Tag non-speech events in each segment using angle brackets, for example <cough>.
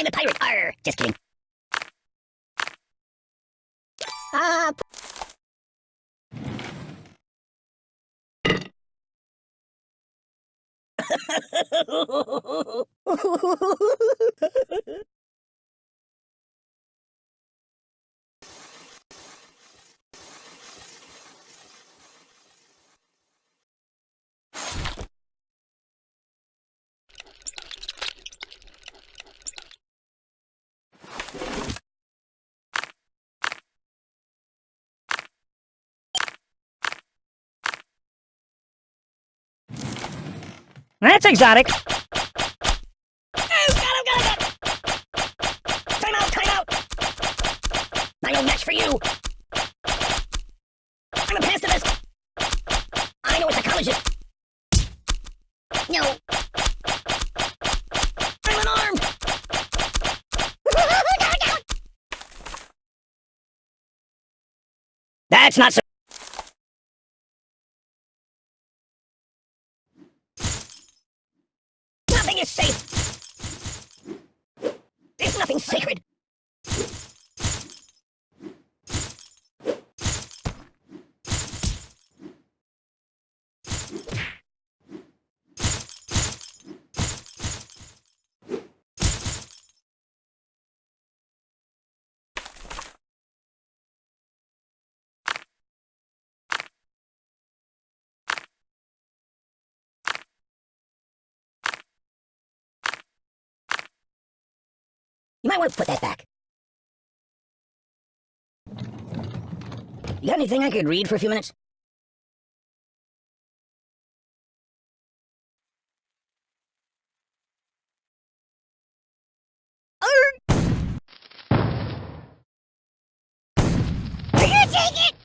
I'm a pirate. Arr, just kidding. Ah, <laughs> That's exotic. Oh, got him, got him, got him. Time out, time out. I no match for you. I'm a pacifist. I know a psychologist. No. I'm unarmed. <laughs> That's not so. You might want to put that back. You got anything I could read for a few minutes? Are you take it?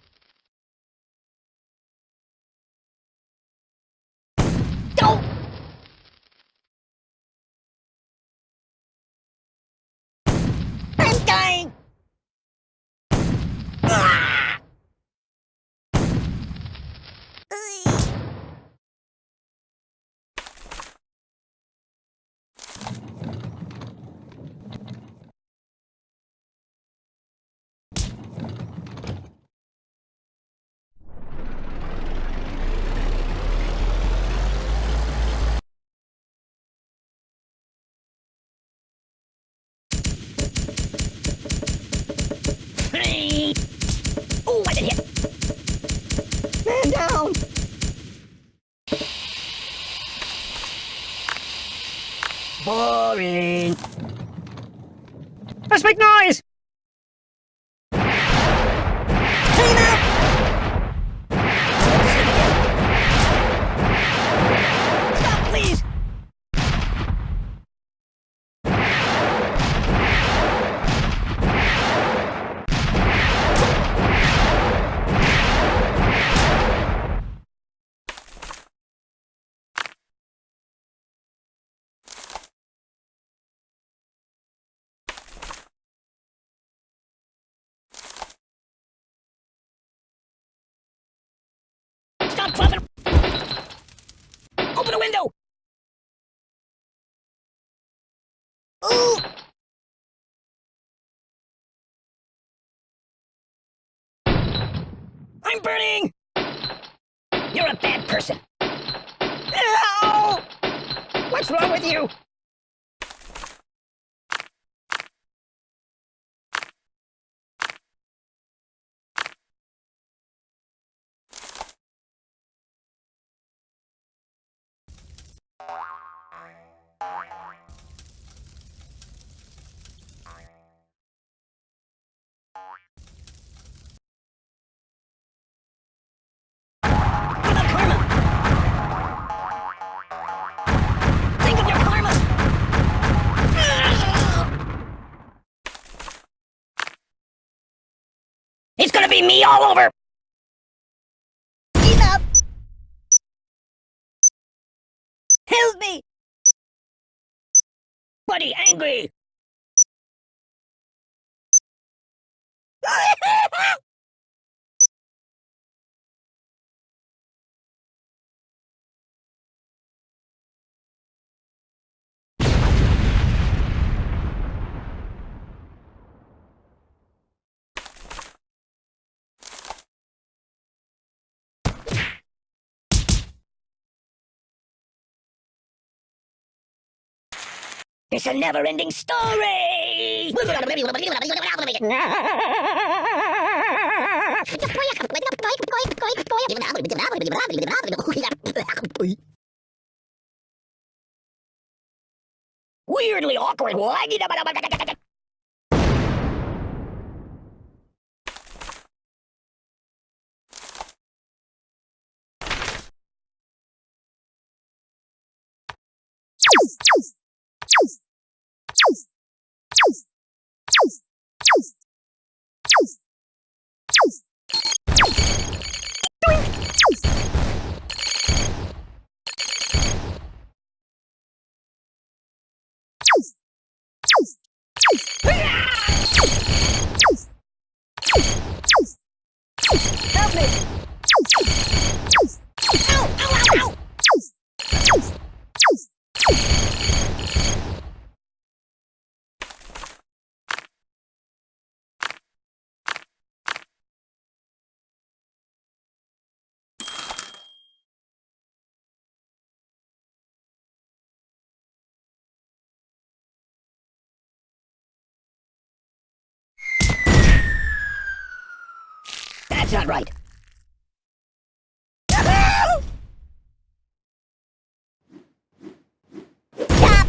A window! Ooh! <gasps> I'm burning! You're a bad person. Ow! What's wrong with you? It's gonna be me all over! Enough! Help me! Buddy, angry! <laughs> It's a never-ending story! Weirdly awkward. Help That's not right. Stop!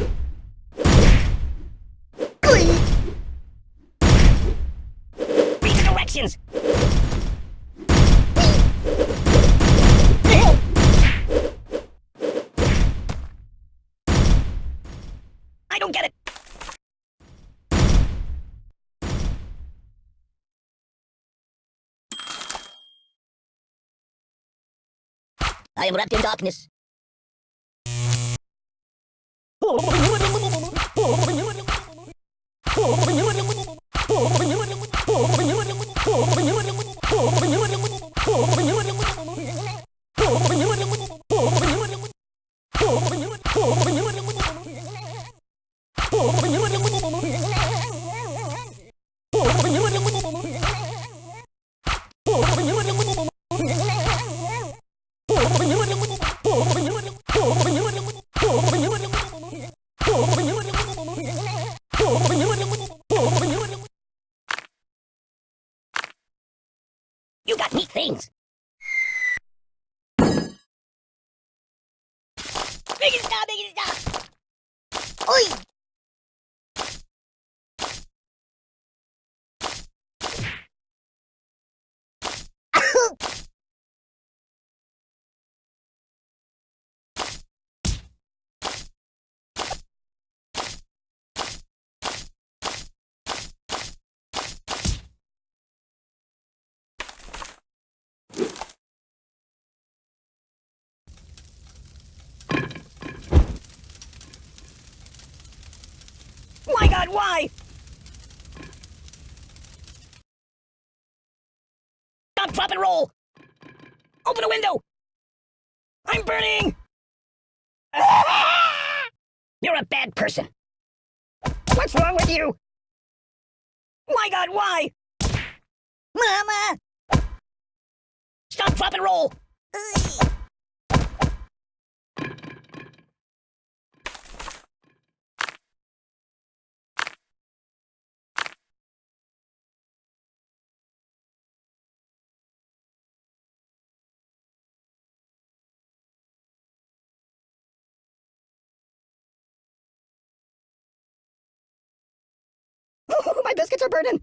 Read the directions! I don't get it! I am wrapped in darkness. You <laughs> things. Make it stop, make it stop! Oi! My god, why? Stop, drop, and roll! Open a window! I'm burning! <laughs> You're a bad person. What's wrong with you? My god, why? Mama! Stop, drop, and roll! Are burning!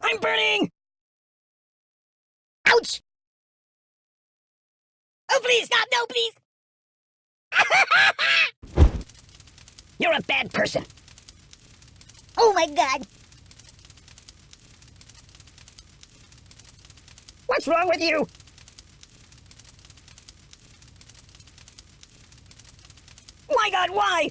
I'm burning! Ouch! Oh, please stop! No, please! <laughs> You're a bad person. Oh my god! What's wrong with you? My god, why?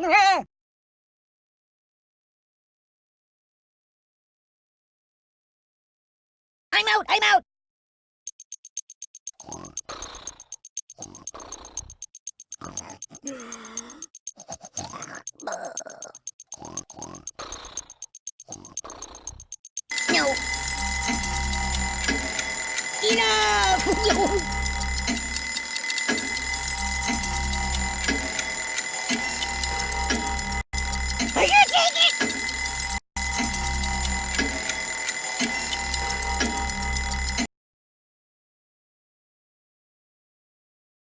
Ah! I'm out! I'm out! No! Enough! <laughs>